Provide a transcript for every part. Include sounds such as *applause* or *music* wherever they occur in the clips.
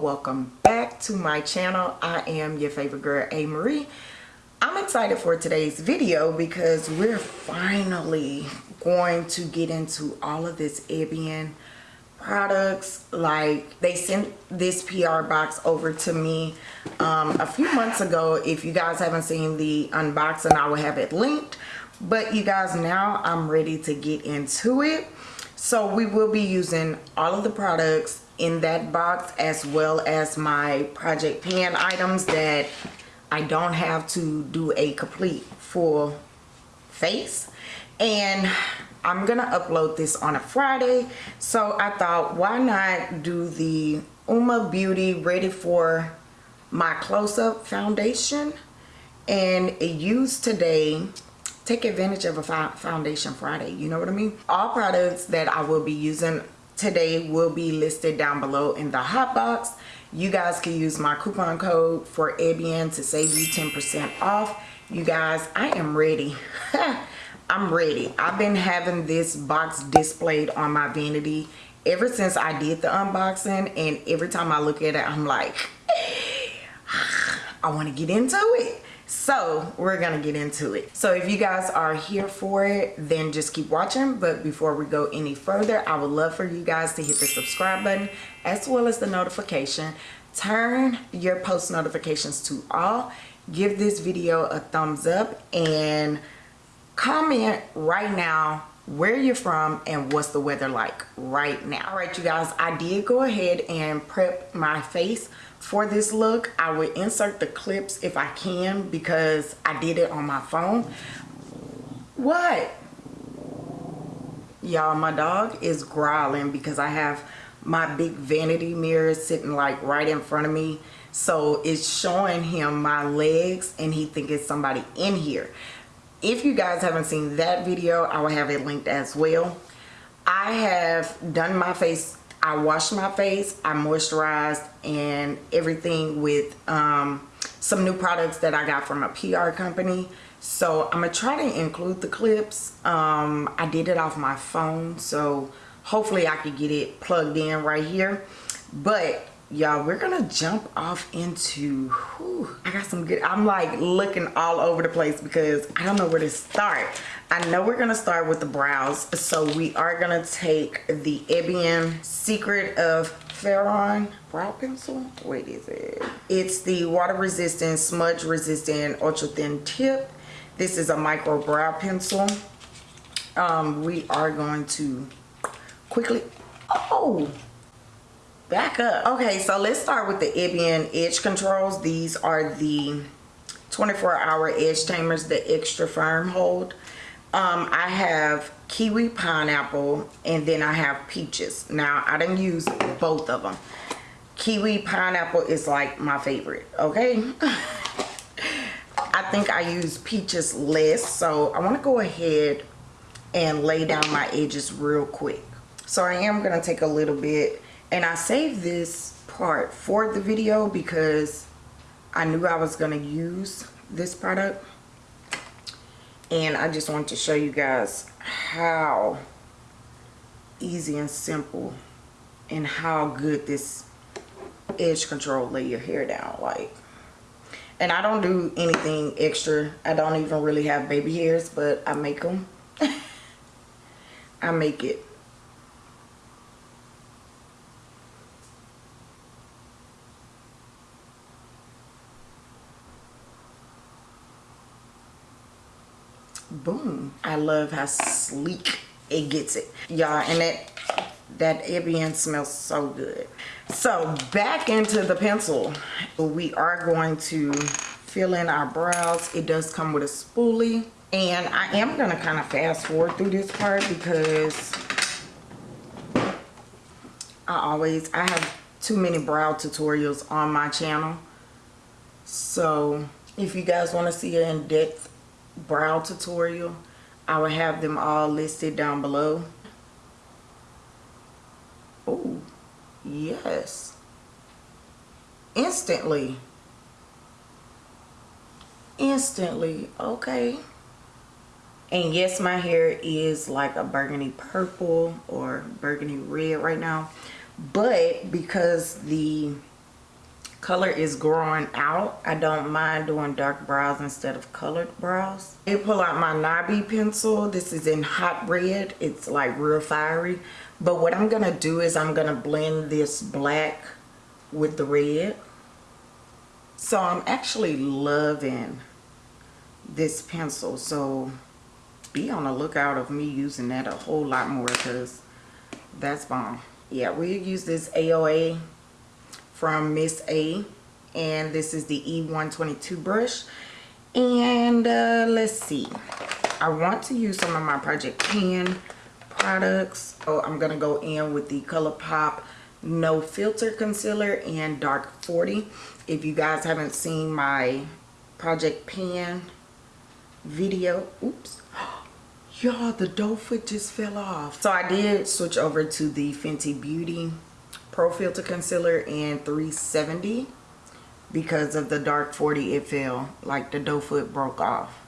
welcome back to my channel. I am your favorite girl a marie i'm excited for today's video because we're finally going to get into all of this Ebin products. Like they sent this PR box over to me um, a few months ago. If you guys haven't seen the unboxing I will have it linked. But you guys now I'm ready to get into it so we will be using all of the products in that box as well as my project pan items that I don't have to do a complete full face. And I'm gonna upload this on a Friday. So I thought why not do the Uoma Beauty ready for my close-up foundation? And use today take advantage of a foundation Friday you know what I mean? All products that I will be using today will be listed down below in the hot box. You guys can use my coupon code for Ebin to save you 10% off. You guys I am ready. *laughs* I'm ready. I've been having this box displayed on my vanity ever since I did the unboxing and every time I look at it I'm like *sighs* I want to get into it so we're gonna get into it. So if you guys are here for it then just keep watching. But before we go any further i would love for you guys to hit the subscribe button as well as the notification. Turn your post notifications to all. Give this video a thumbs up and comment right now where you're from and what's the weather like right now. All right you guys i did go ahead and prep my face for this look i will insert the clips if i can because i did it on my phone. What? Y'all my dog is growling because i have my big vanity mirror sitting like right in front of me. So it's showing him my legs and he think it's somebody in here. If you guys haven't seen that video i will have it linked as well. I have done my face I washed my face, I moisturized and everything with um, some new products that I got from a PR company. So I'm gonna try to include the clips. Um, I did it off my phone, so hopefully I could get it plugged in right here. But y'all we're gonna jump off into whew, i got some good i'm like looking all over the place because i don't know where to start. I know we're gonna start with the brows so we are gonna take the Ebin secret of Pharaoh brow pencil. Wait is it? It's the water resistant smudge resistant ultra thin tip. This is a micro brow pencil. Um we are going to quickly oh back up. Okay so let's start with the Ebin edge controls. These are the 24 hour edge tamers the extra firm hold. Um, I have kiwi pineapple and then I have peaches. Now I didn't use both of them kiwi pineapple is like my favorite okay? *laughs* I think I use peaches less so I want to go ahead and lay down my edges real quick. So I am going to take a little bit and I saved this part for the video because I knew I was going to use this product. And I just want to show you guys how easy and simple and how good this edge control lay your hair down like. And I don't do anything extra. I don't even really have baby hairs but I make them *laughs* I make it boom i love how sleek it gets it. Y'all and that that Ebin smells so good. So back into the pencil. We are going to fill in our brows. It does come with a spoolie. And i am going to kind of fast forward through this part because i always i have too many brow tutorials on my channel. So if you guys want to see an in-depth brow tutorial I will have them all listed down below. Oh yes. Instantly. Instantly okay. And yes my hair is like a burgundy purple or burgundy red right now. But because the color is growing out. I don't mind doing dark brows instead of colored brows. I pull out my Nabi pencil. This is in hot red. It's like real fiery. But what I'm to do is I'm to blend this black with the red. So I'm actually loving this pencil. So be on the lookout of me using that a whole lot more because that's bomb. Yeah, we use this AOA from Miss A and this is the E122 brush. And uh, let's see. I want to use some of my Project Pan products. So I'm gonna go in with the ColourPop no filter concealer and dark 40 if you guys haven't seen my Project Pan video oops. *gasps* Y'all the doe foot just fell off. So I did switch over to the Fenty Beauty Pro Filter Concealer in 370 because of the dark 40 it fell like the doe foot broke off.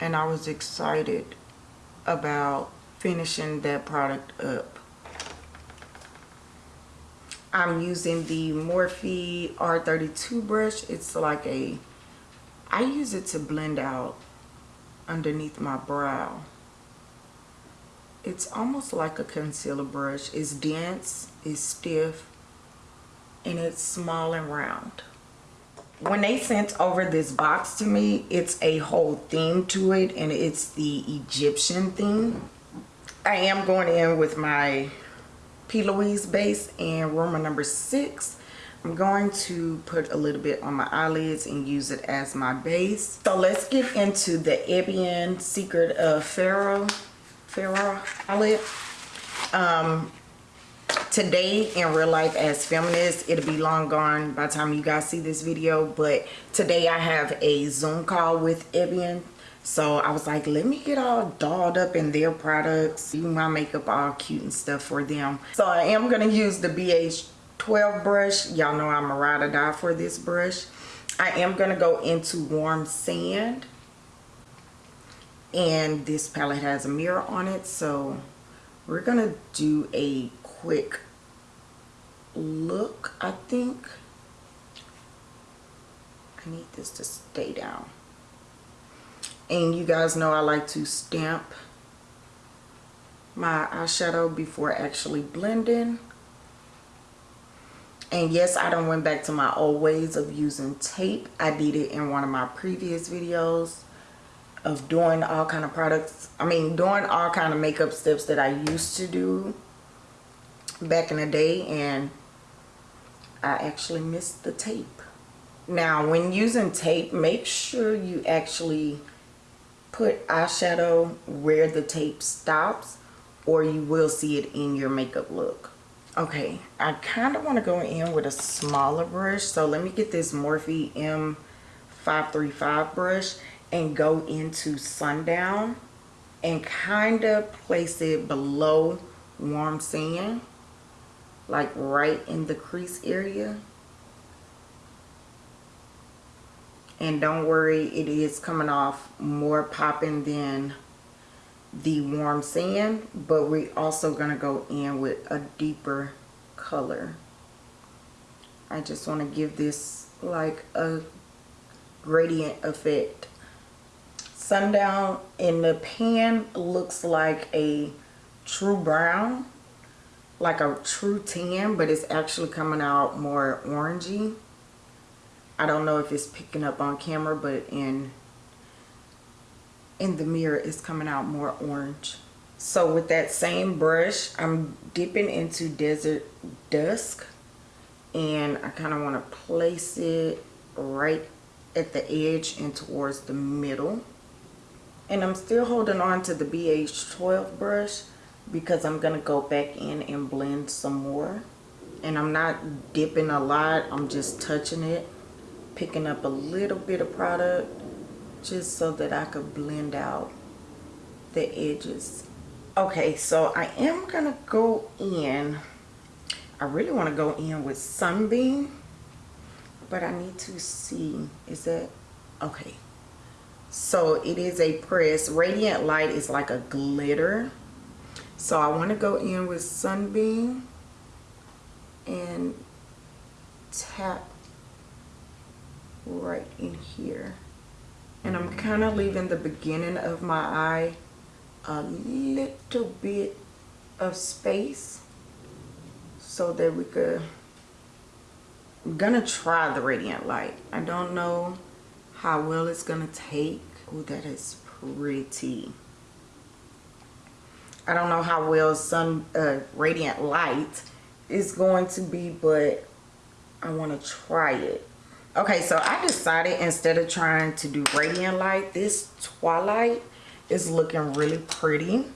And I was excited about finishing that product up. I'm using the Morphe R32 brush. It's like a I use it to blend out underneath my brow it's almost like a concealer brush. It's dense, it's stiff, and it's small and round. When they sent over this box to me, it's a whole theme to it, and it's the Egyptian theme. I am going in with my P. Louise base and Roma number six. I'm going to put a little bit on my eyelids and use it as my base. So let's get into the Ebin Secret of Pharaoh Farrah Khalid. Um, today in real life as feminists, it'll be long gone by the time you guys see this video. But today I have a Zoom call with Ebin. So I was like, let me get all dolled up in their products. Do my makeup all cute and stuff for them. So I am going to use the BH12 brush. Y'all know I'm a ride or die for this brush. I am going to go into warm sand and this palette has a mirror on it so we're gonna do a quick look I think. I need this to stay down. And you guys know I like to stamp my eyeshadow before actually blending. And yes I don't went back to my old ways of using tape. I did it in one of my previous videos of doing all kind of products I mean doing all kind of makeup steps that I used to do back in the day and I actually missed the tape. Now when using tape make sure you actually put eyeshadow where the tape stops or you will see it in your makeup look. Okay I kind of want to go in with a smaller brush so let me get this Morphe M535 brush and go into sundown and kind of place it below warm sand like right in the crease area. And don't worry it is coming off more popping than the warm sand but we're also going to go in with a deeper color. I just want to give this like a gradient effect sundown in the pan looks like a true brown like a true tan but it's actually coming out more orangey. I don't know if it's picking up on camera but in in the mirror it's coming out more orange. So with that same brush I'm dipping into desert dusk and I kind of want to place it right at the edge and towards the middle and I'm still holding on to the BH12 brush because I'm going to go back in and blend some more. And I'm not dipping a lot. I'm just touching it. Picking up a little bit of product just so that I could blend out the edges. Okay, so I am going to go in. I really want to go in with Sunbeam. But I need to see. Is that... Okay so it is a press. Radiant light is like a glitter. So I want to go in with sunbeam and tap right in here. And I'm kind of leaving the beginning of my eye a little bit of space so that we could I'm gonna try the radiant light. I don't know how well it's gonna take. Oh that is pretty. I don't know how well sun uh, radiant light is going to be but I want to try it. Okay so I decided instead of trying to do radiant light this twilight is looking really pretty.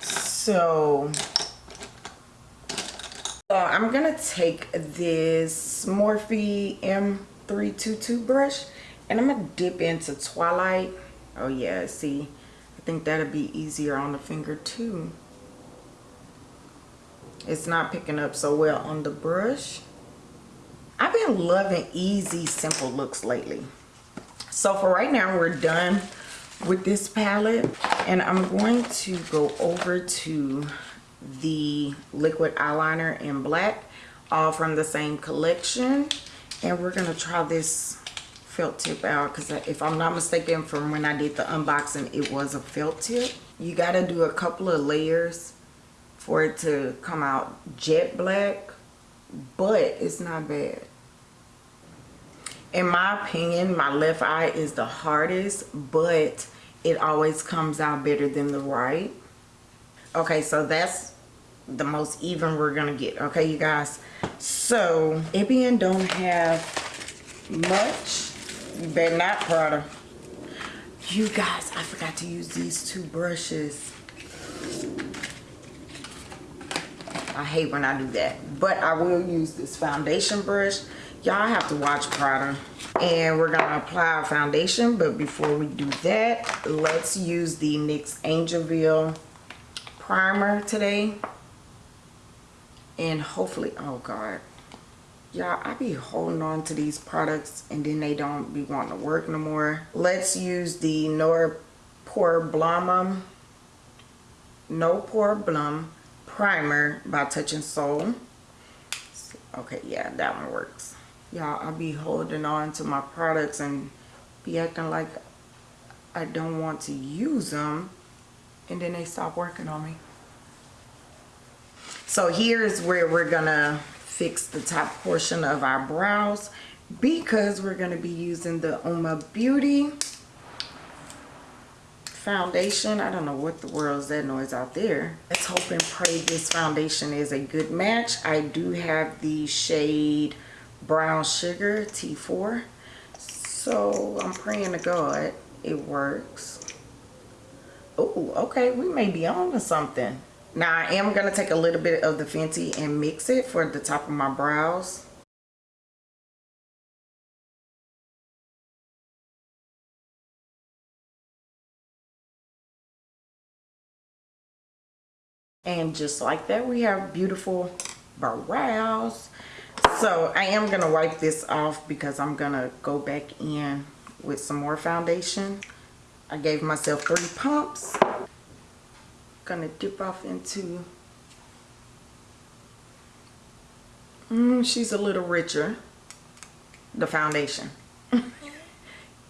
So so I'm gonna take this Morphe M322 brush and I'm gonna dip into Twilight. Oh yeah, see, I think that'll be easier on the finger too. It's not picking up so well on the brush. I've been loving easy, simple looks lately. So for right now, we're done with this palette and I'm going to go over to the liquid eyeliner in black all from the same collection and we're gonna try this felt tip out because if I'm not mistaken from when I did the unboxing it was a felt tip. You got to do a couple of layers for it to come out jet black but it's not bad. In my opinion my left eye is the hardest but it always comes out better than the right. Okay so that's the most even we're gonna get okay you guys? So Ebin don't have much you better not Prada. You guys I forgot to use these two brushes. I hate when I do that but I will use this foundation brush. Y'all have to watch Prada and we're gonna apply our foundation but before we do that let's use the NYX Angel Veil primer today. And hopefully oh god y'all i be holding on to these products and then they don't be wanting to work no more. Let's use the no pore blum no pore blum primer by Touch in Sol okay yeah that one works. Y'all i be holding on to my products and be acting like i don't want to use them and then they stop working on me. So here's where we're gonna fix the top portion of our brows because we're gonna be using the Uoma Beauty foundation. I don't know what the world is that noise out there. Let's hope and pray this foundation is a good match. I do have the shade Brown Sugar T4. So I'm praying to God it works. Oh, okay. We may be on to something. Now I am going to take a little bit of the Fenty and mix it for the top of my brows. And just like that, we have beautiful brows. So I am going to wipe this off because I'm going to go back in with some more foundation. I gave myself three pumps gonna dip off into mm, she's a little richer. The foundation. *laughs*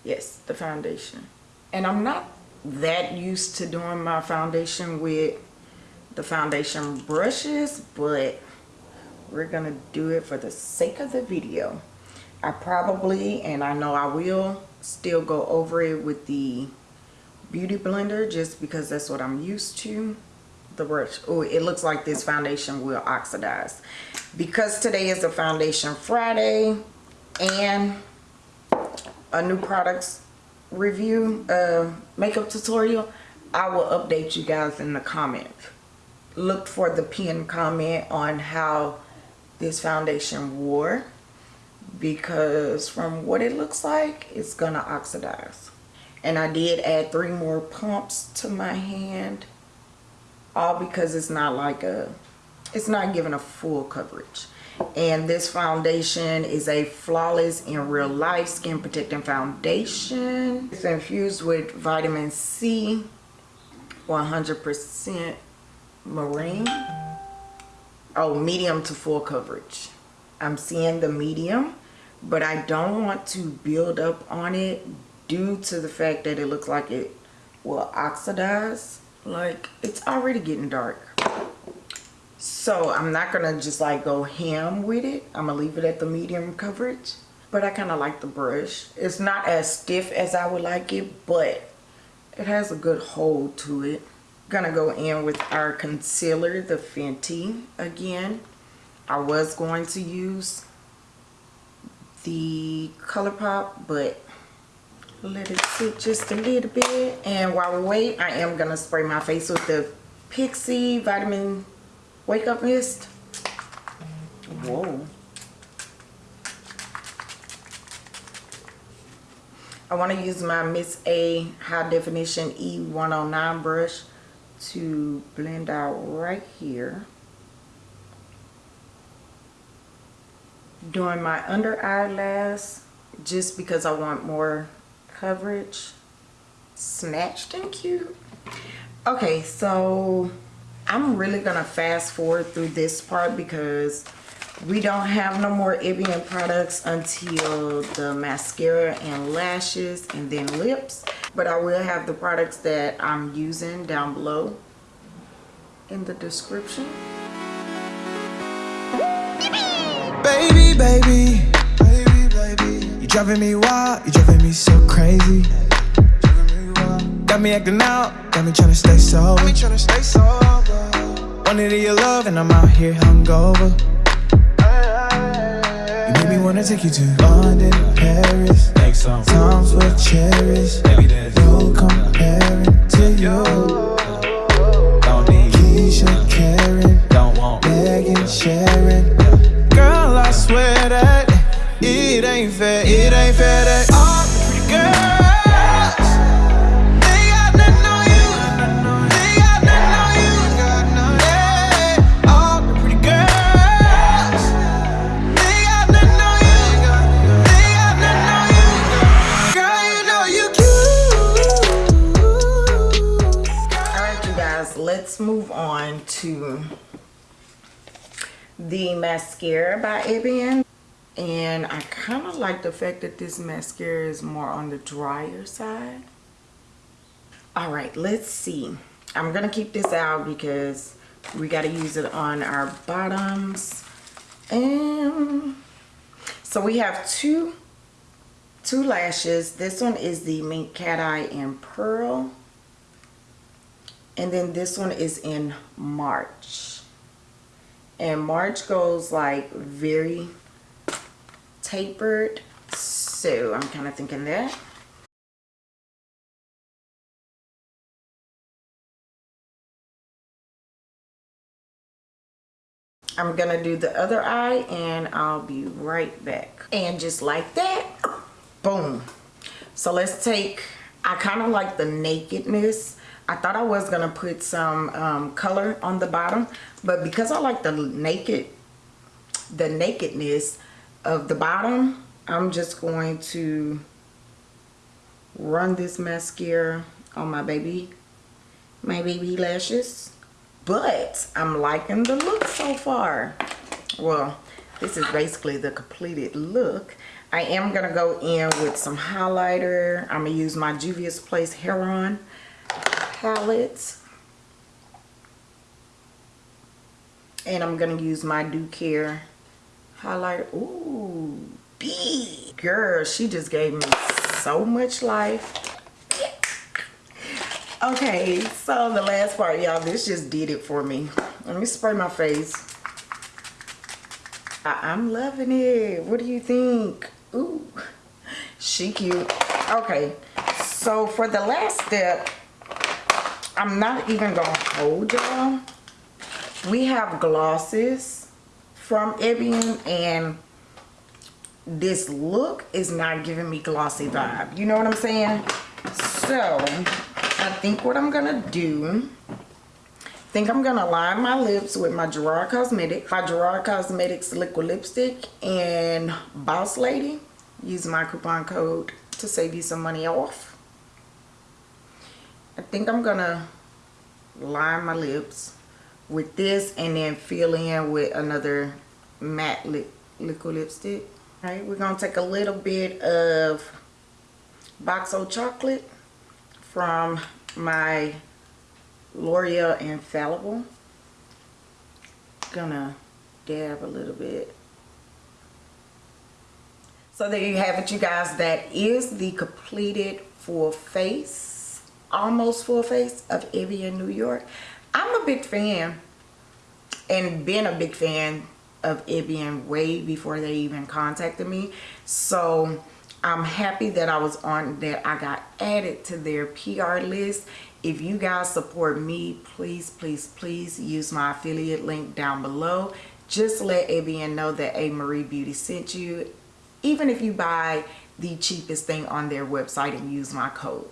Yes the foundation. And I'm not that used to doing my foundation with the foundation brushes but we're gonna do it for the sake of the video. I probably and I know I will still go over it with the beauty blender just because that's what I'm used to. The brush oh it looks like this foundation will oxidize. Because today is the foundation Friday and a new products review uh, makeup tutorial I will update you guys in the comments look for the pin comment on how this foundation wore because from what it looks like it's gonna oxidize and I did add three more pumps to my hand all because it's not like a it's not giving a full coverage. And this foundation is a flawless in real life skin protecting foundation. It's infused with vitamin C 100% marine. Oh medium to full coverage. I'm seeing the medium, but I don't want to build up on it due to the fact that it looks like it will oxidize. Like, it's already getting dark. So I'm not to just like go ham with it. I'm to leave it at the medium coverage. But I kind of like the brush. It's not as stiff as I would like it, but it has a good hold to it. Gonna go in with our concealer, the Fenty again. I was going to use the ColourPop, but let it sit just a little bit. And while we wait, I am gonna spray my face with the Pixi Vitamin Wake Up Mist. Whoa. I want to use my Miss A High Definition E109 brush to blend out right here. Doing my under eyelash just because I want more coverage. Snatched and cute. Okay, so I'm really to fast forward through this part because we don't have no more Ebin products until the mascara and lashes and then lips but I will have the products that I'm using down below in the description baby baby driving me wild you're driving me so crazy. Got me acting out got me trying to stay sober. Me trying to stay sober. Wanted your love and I'm out here hungover. You made me wanna take you to London, Paris. Make some times cherish. No comparing to you. Don't need Keisha, Karen, like the fact that this mascara is more on the drier side. Alright, let's see. I'm going to keep this out because we got to use it on our bottoms. And so we have two two lashes. This one is the Mink Cat Eye in Pearl and then this one is in March and March goes like very tapered. So I'm kind of thinking that I'm gonna do the other eye and I'll be right back. And just like that boom. So let's take I kind of like the nakedness. I thought I was to put some um, color on the bottom, but because I like the naked, the nakedness of the bottom, I'm just going to run this mascara on my baby, my baby lashes. But I'm liking the look so far. Well, this is basically the completed look. I am to go in with some highlighter. I'm to use my Juvia's Place Heron palette. And I'm to use my Do Care highlighter. Ooh, B. Girl, she just gave me so much life. Okay, so the last part, y'all, this just did it for me. Let me spray my face. I I'm loving it. What do you think? Ooh, she cute. Okay, so for the last step, I'm not even gonna hold y'all. We have glosses from Ebin and this look is not giving me glossy vibe. You know what I'm saying? So, I think what I'm gonna do, I think I'm gonna line my lips with my Gerard Cosmetics, my Gerard Cosmetics liquid lipstick and Boss Lady. Use my coupon code to save you some money off. I think I'm gonna line my lips with this and then fill in with another matte liquid lipstick. All right, we're gonna take a little bit of Boxo chocolate from my L'Oreal Infallible. Gonna dab a little bit. So there you have it, you guys. That is the completed full face, almost full face of Ebin New York. I'm a big fan and been a big fan of Ebin way before they even contacted me. So I'm happy that I was on that I got added to their PR list. If you guys support me, please, please, please use my affiliate link down below. Just let Ebin know that A Marie Beauty sent you. Even if you buy the cheapest thing on their website and use my code.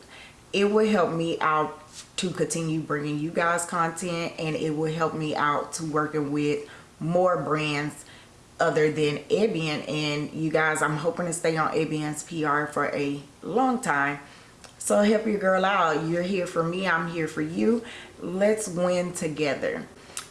It will help me out to continue bringing you guys content and it will help me out to working with more brands other than Ebin and you guys I'm hoping to stay on Ebin's PR for a long time. So help your girl out. You're here for me. I'm here for you. Let's win together.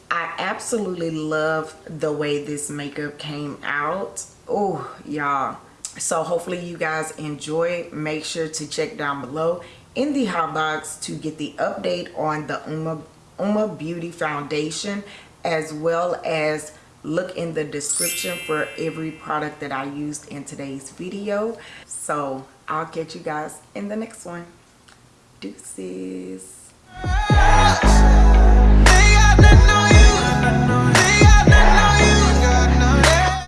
I absolutely love the way this makeup came out. Oh y'all. So hopefully you guys enjoy. Make sure to check down below in the hot box to get the update on the Uoma, Uoma Beauty Foundation as well as look in the description for every product that I used in today's video. So I'll catch you guys in the next one. Deuces.